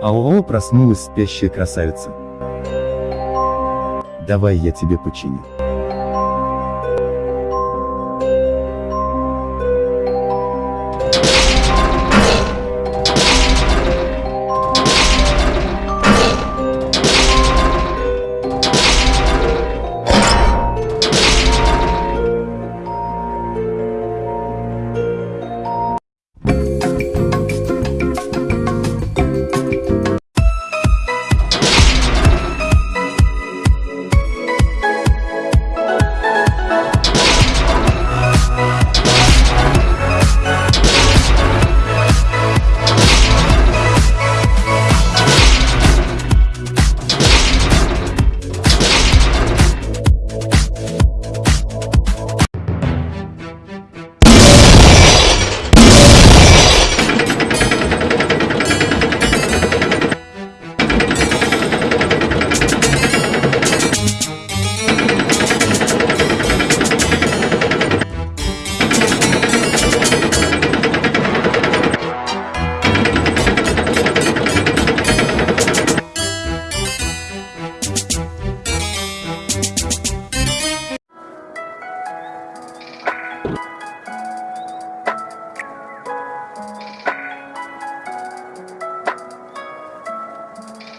Ау-ау проснулась спящая красавица. Давай я тебе починю.